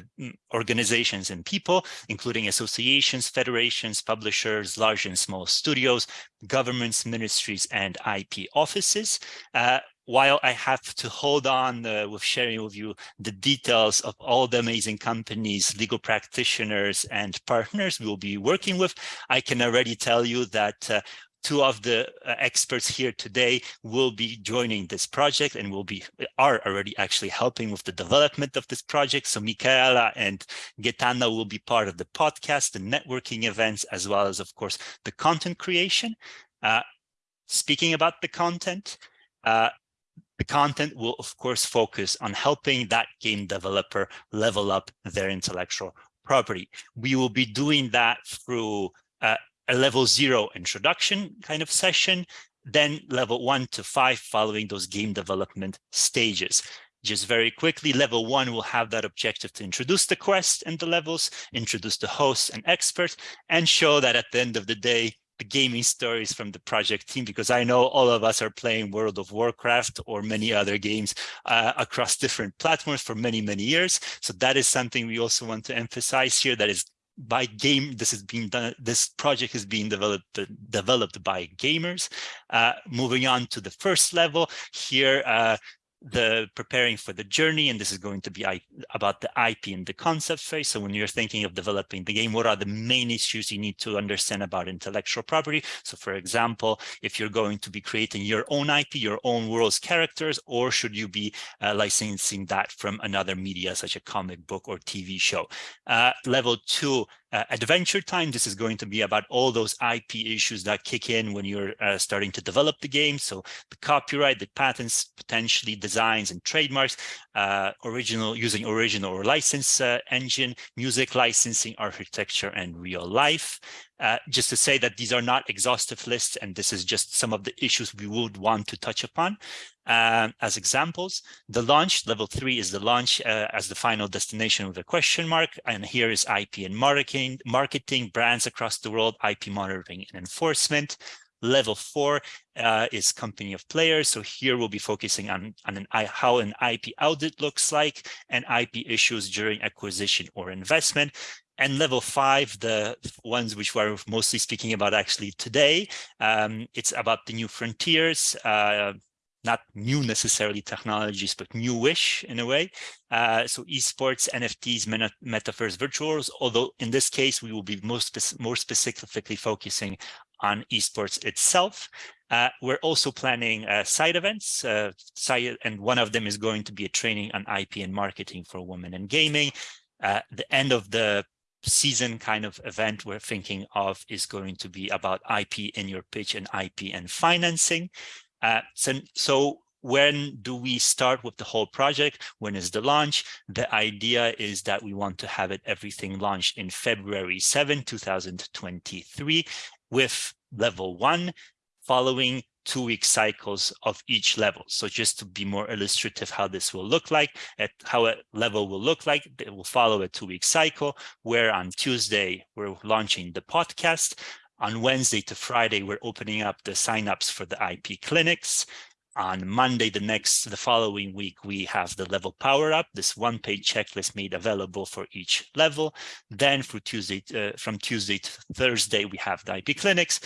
organizations and people, including associations, federations, publishers, large and small studios, governments, ministries, and IP offices. Uh, while I have to hold on uh, with sharing with you the details of all the amazing companies, legal practitioners, and partners we will be working with, I can already tell you that uh, two of the uh, experts here today will be joining this project and will be are already actually helping with the development of this project. So Micaela and Gaetano will be part of the podcast, the networking events, as well as, of course, the content creation. Uh, speaking about the content, uh, the content will, of course, focus on helping that game developer level up their intellectual property. We will be doing that through uh, a level zero introduction kind of session, then level one to five following those game development stages. Just very quickly, level one will have that objective to introduce the quest and the levels, introduce the hosts and experts, and show that at the end of the day, the gaming stories from the project team, because I know all of us are playing World of Warcraft or many other games uh, across different platforms for many, many years. So that is something we also want to emphasize here that is by game this is being done this project is being developed developed by gamers. Uh, moving on to the first level here uh, the preparing for the journey and this is going to be about the ip and the concept phase. So when you're thinking of developing the game what are the main issues you need to understand about intellectual property? So for example if you're going to be creating your own ip your own world's characters or should you be uh, licensing that from another media such a comic book or tv show? Uh, level two uh, adventure time. This is going to be about all those IP issues that kick in when you're uh, starting to develop the game. So the copyright, the patents, potentially designs and trademarks, uh, original using original or license uh, engine, music licensing, architecture, and real life. Uh, just to say that these are not exhaustive lists, and this is just some of the issues we would want to touch upon. Um, as examples, the launch, level three is the launch uh, as the final destination with a question mark. And here is IP and marketing, marketing, brands across the world, IP monitoring and enforcement. Level four uh, is company of players. So here we'll be focusing on, on an, how an IP audit looks like and IP issues during acquisition or investment. And level five, the ones which we're mostly speaking about actually today, um, it's about the new frontiers, uh, not new necessarily technologies, but newish in a way. Uh, so esports, NFTs, meta metaverse, virtuals, although in this case, we will be most more specifically focusing on esports itself. Uh, we're also planning uh, side events, uh, side, and one of them is going to be a training on IP and marketing for women in gaming. Uh, the end of the season kind of event we're thinking of is going to be about IP in your pitch and IP and financing. Uh, so, so when do we start with the whole project? When is the launch? The idea is that we want to have it everything launched in February 7, 2023 with level one following two-week cycles of each level. So just to be more illustrative how this will look like, at how a level will look like, it will follow a two-week cycle where on Tuesday, we're launching the podcast. On Wednesday to Friday, we're opening up the signups for the IP clinics on Monday, the next, the following week, we have the level power up, this one page checklist made available for each level. Then for Tuesday, uh, from Tuesday to Thursday, we have the IP clinics.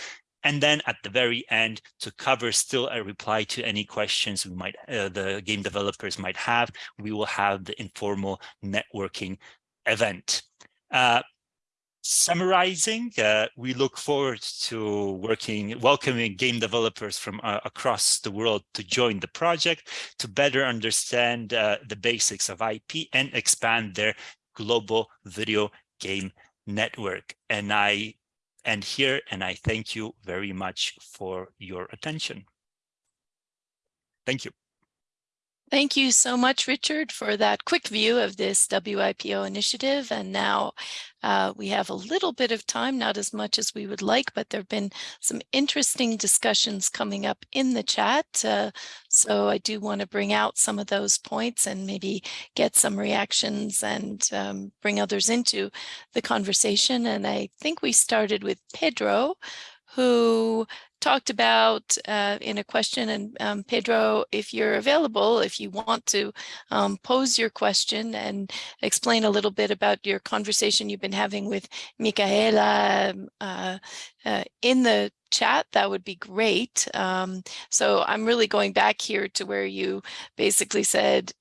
And then at the very end, to cover still a reply to any questions we might, uh, the game developers might have, we will have the informal networking event. Uh, summarizing, uh, we look forward to working, welcoming game developers from uh, across the world to join the project to better understand uh, the basics of IP and expand their global video game network. And I end here and I thank you very much for your attention. Thank you. Thank you so much, Richard, for that quick view of this WIPO initiative. And now uh, we have a little bit of time, not as much as we would like, but there have been some interesting discussions coming up in the chat. Uh, so I do want to bring out some of those points and maybe get some reactions and um, bring others into the conversation. And I think we started with Pedro, who talked about uh, in a question. And um, Pedro, if you're available, if you want to um, pose your question and explain a little bit about your conversation you've been having with Micaela um, uh, uh, in the chat, that would be great. Um, so I'm really going back here to where you basically said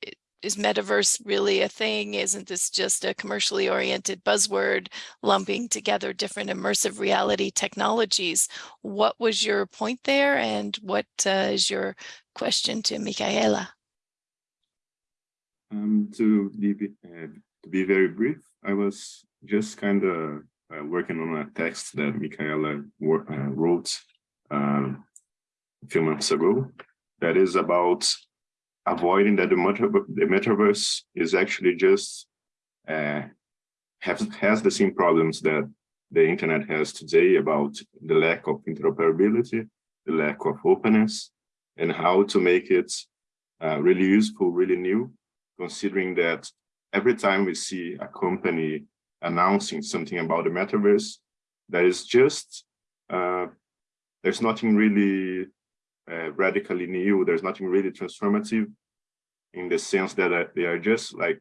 is metaverse really a thing? Isn't this just a commercially oriented buzzword lumping together different immersive reality technologies? What was your point there and what uh, is your question to Micaela? Um, to, be, uh, to be very brief, I was just kind of uh, working on a text that Micaela uh, wrote um, a few months ago that is about avoiding that the, metaverse, is actually just uh, has, has the same problems that the internet has today about the lack of interoperability, the lack of openness, and how to make it uh, really useful, really new, considering that every time we see a company announcing something about the metaverse, there is just, uh, there's nothing really uh, radically new. There's nothing really transformative in the sense that uh, they are just like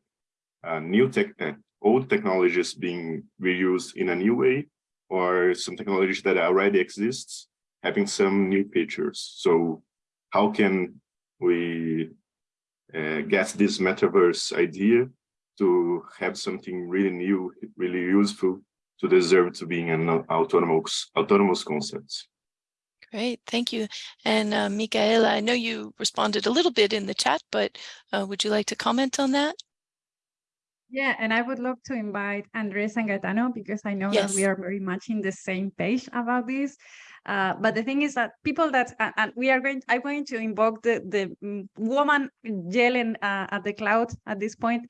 uh, new tech, uh, old technologies being reused in a new way, or some technologies that already exists having some new features. So how can we uh, get this metaverse idea to have something really new, really useful to deserve to being an autonomous autonomous concept? Great, thank you. And uh, Micaela, I know you responded a little bit in the chat, but uh, would you like to comment on that? Yeah, and I would love to invite Andres and Gaetano because I know yes. that we are very much in the same page about this. Uh, but the thing is that people that and we are going, I'm going to invoke the the mm, woman yelling uh, at the cloud at this point,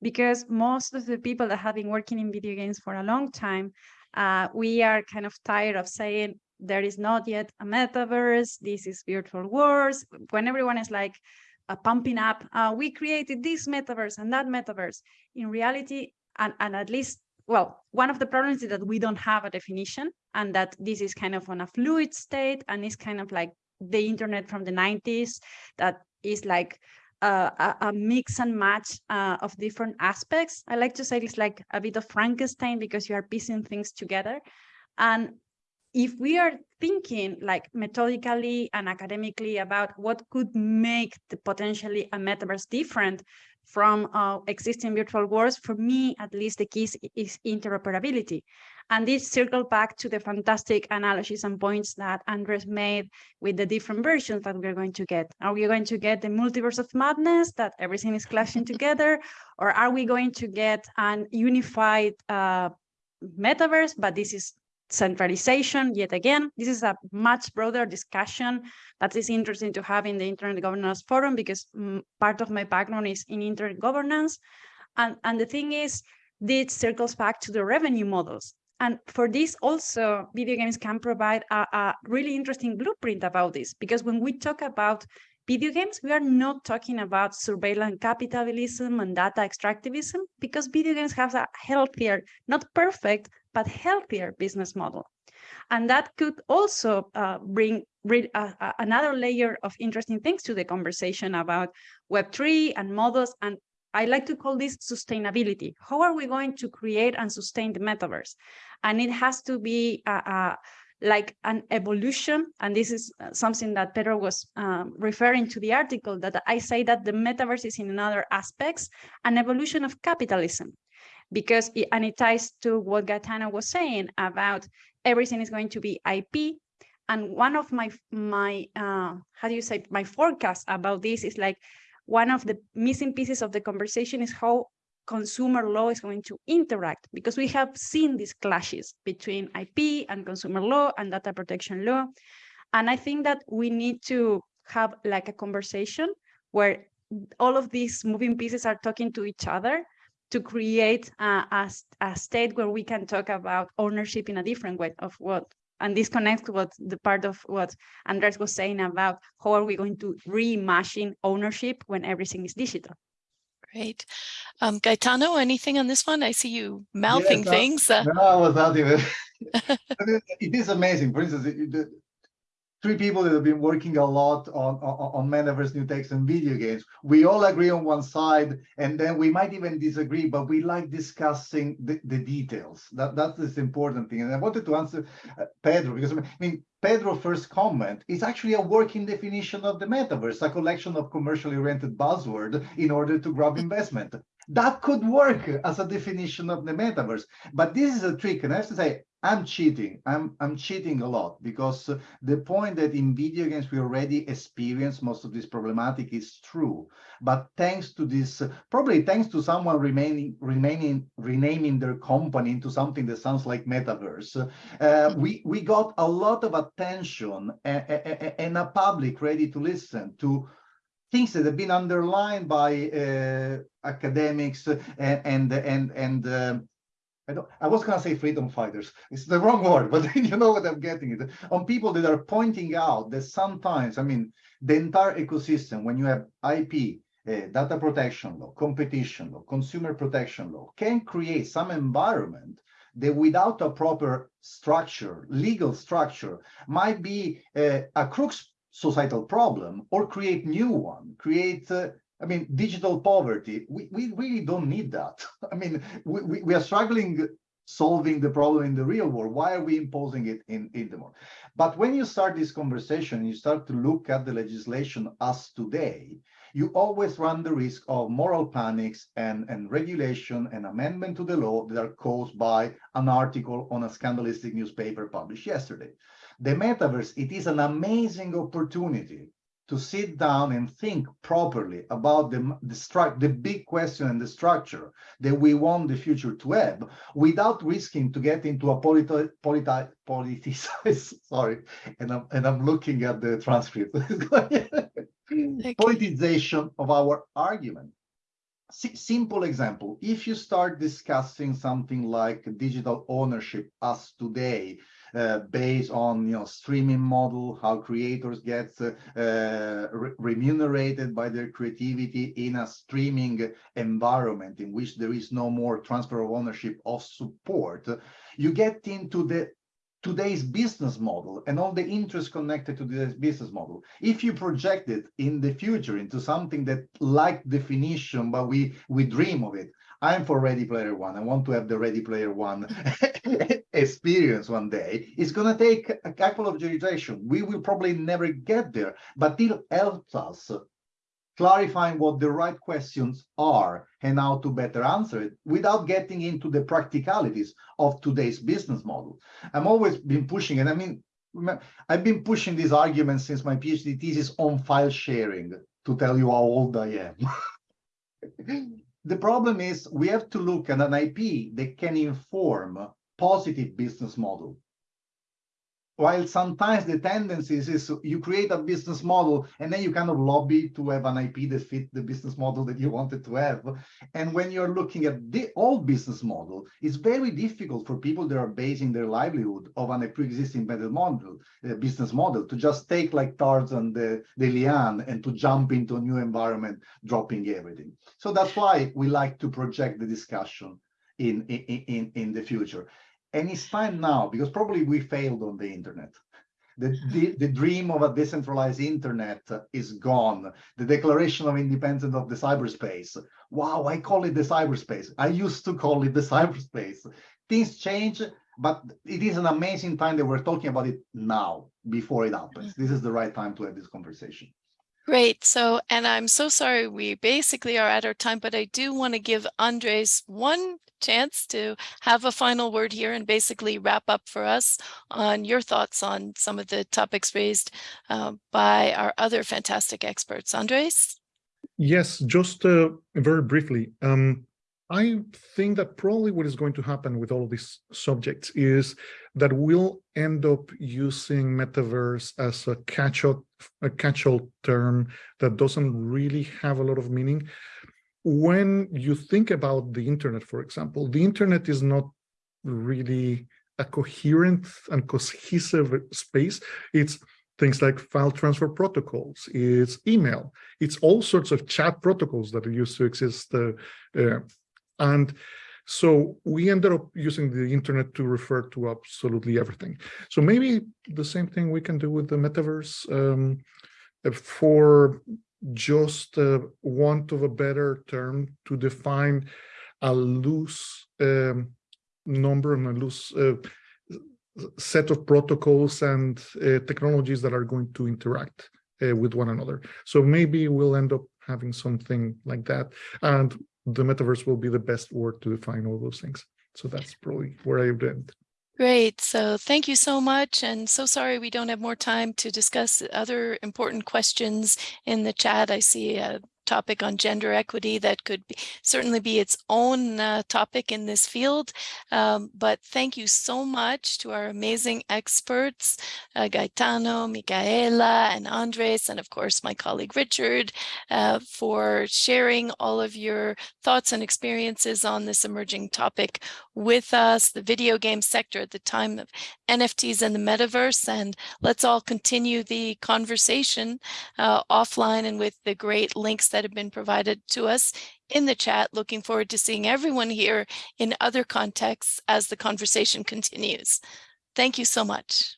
because most of the people that have been working in video games for a long time, uh, we are kind of tired of saying there is not yet a metaverse, this is virtual worlds, when everyone is like uh, pumping up, uh, we created this metaverse and that metaverse. In reality, and, and at least, well, one of the problems is that we don't have a definition and that this is kind of on a fluid state and it's kind of like the internet from the 90s that is like uh, a, a, mix and match uh, of different aspects. I like to say it's like a bit of Frankenstein because you are piecing things together. And if we are thinking like methodically and academically about what could make the potentially a metaverse different from uh, existing virtual worlds, for me, at least the key is, interoperability. And this circle back to the fantastic analogies and points that Andres made with the different versions that we're going to get. Are we going to get the multiverse of madness that everything is clashing *laughs* together? Or are we going to get an unified uh, metaverse, but this is centralization yet again. This is a much broader discussion that is interesting to have in the internet governance forum because mm, part of my background is in internet governance. And and the thing is this circles back to the revenue models. And for this also video games can provide a, a really interesting blueprint about this because when we talk about video games, we are not talking about surveillance capitalism and data extractivism because video games have a healthier, not perfect, but healthier business model. And that could also uh, bring uh, uh, another layer of interesting things to the conversation about Web3 and models. And I like to call this sustainability. How are we going to create and sustain the metaverse? And it has to be a, a like an evolution. And this is uh, something that Pedro was um, referring to the article that I say that the metaverse is in another aspects, an evolution of capitalism. Because, it, and it ties to what Gaetano was saying about everything is going to be IP. And one of my, my uh, how do you say, my forecast about this is like, one of the missing pieces of the conversation is how consumer law is going to interact because we have seen these clashes between IP and consumer law and data protection law. And I think that we need to have like a conversation where all of these moving pieces are talking to each other to create a, a, a state where we can talk about ownership in a different way of what and this connects to what the part of what Andres was saying about how are we going to reimagine ownership when everything is digital. Great. Um, Gaetano, anything on this one? I see you mouthing yes, things. No, no, *laughs* *laughs* I was out here. it is amazing. For instance, the, three people that have been working a lot on, on, on metaverse, new text, and video games. We all agree on one side, and then we might even disagree, but we like discussing the, the details. That That's this important thing. And I wanted to answer uh, Pedro, because I mean, Pedro's first comment is actually a working definition of the metaverse, a collection of commercially oriented buzzword in order to grab investment. That could work as a definition of the metaverse, but this is a trick. And I have to say, I'm cheating. I'm I'm cheating a lot because the point that in video games we already experience most of this problematic is true. But thanks to this, probably thanks to someone remaining remaining renaming their company into something that sounds like metaverse, uh, we we got a lot of attention and, and a public ready to listen to things that have been underlined by uh, academics and and and, and uh, I, I was going to say freedom fighters. It's the wrong word, but *laughs* you know what I'm getting it on people that are pointing out that sometimes, I mean, the entire ecosystem, when you have IP, uh, data protection law, competition law, consumer protection law, can create some environment that without a proper structure, legal structure, might be uh, a crux societal problem or create new one, create uh, I mean, digital poverty, we, we really don't need that. *laughs* I mean, we, we, we, are struggling solving the problem in the real world. Why are we imposing it in, in the world? But when you start this conversation, you start to look at the legislation as today, you always run the risk of moral panics and, and regulation and amendment to the law that are caused by an article on a scandalistic newspaper published yesterday. The metaverse, it is an amazing opportunity to sit down and think properly about the, the, the big question and the structure that we want the future to have without risking to get into a politi politi politicized, *laughs* sorry, and I'm, and I'm looking at the transcript, *laughs* politicization of our argument. S simple example, if you start discussing something like digital ownership as today, uh, based on you know streaming model, how creators get uh, re remunerated by their creativity in a streaming environment in which there is no more transfer of ownership of support, you get into the today's business model and all the interests connected to this business model. If you project it in the future into something that like definition, but we we dream of it, I'm for Ready Player One. I want to have the Ready Player One *laughs* experience one day. It's going to take a couple of generations. We will probably never get there, but it helps us clarifying what the right questions are and how to better answer it without getting into the practicalities of today's business model. I'm always been pushing, and I mean, I've been pushing these arguments since my PhD thesis on file sharing to tell you how old I am. *laughs* the problem is we have to look at an IP that can inform positive business model while sometimes the tendency is you create a business model and then you kind of lobby to have an IP that fit the business model that you wanted to have. And when you're looking at the old business model, it's very difficult for people that are basing their livelihood of a pre-existing model, uh, business model, to just take like Tarzan the, the liane and to jump into a new environment, dropping everything. So that's why we like to project the discussion in, in, in, in the future. And it's time now, because probably we failed on the internet. The, the, the, dream of a decentralized internet is gone. The declaration of independence of the cyberspace. Wow, I call it the cyberspace. I used to call it the *laughs* cyberspace. Things change, but it is an amazing time that we're talking about it now, before it happens. Mm-hmm. This is the right time to have this conversation. Great. So, and I'm so sorry, we basically are at our time, but I do want to give Andres one chance to have a final word here and basically wrap up for us on your thoughts on some of the topics raised uh, by our other fantastic experts. Andres? Yes, just uh, very briefly. Um, I think that probably what is going to happen with all of these subjects is that we'll end up using metaverse as a catch-all a catch-all term that doesn't really have a lot of meaning. When you think about the internet, for example, the internet is not really a coherent and cohesive space. It's things like file transfer protocols, it's email, it's all sorts of chat protocols that used to exist uh, uh, and so we ended up using the internet to refer to absolutely everything. So maybe the same thing we can do with the metaverse um, for just uh, want of a better term to define a loose um, number and a loose uh, set of protocols and uh, technologies that are going to interact uh, with one another. So maybe we'll end up having something like that. And the metaverse will be the best word to define all those things. So that's probably where I would end. Great. So thank you so much. And so sorry we don't have more time to discuss other important questions in the chat. I see a topic on gender equity that could be, certainly be its own uh, topic in this field. Um, but thank you so much to our amazing experts, uh, Gaetano, Micaela, and Andres, and of course my colleague Richard, uh, for sharing all of your thoughts and experiences on this emerging topic with us, the video game sector at the time of NFTs and the metaverse. And let's all continue the conversation uh, offline and with the great links that have been provided to us in the chat. Looking forward to seeing everyone here in other contexts as the conversation continues. Thank you so much.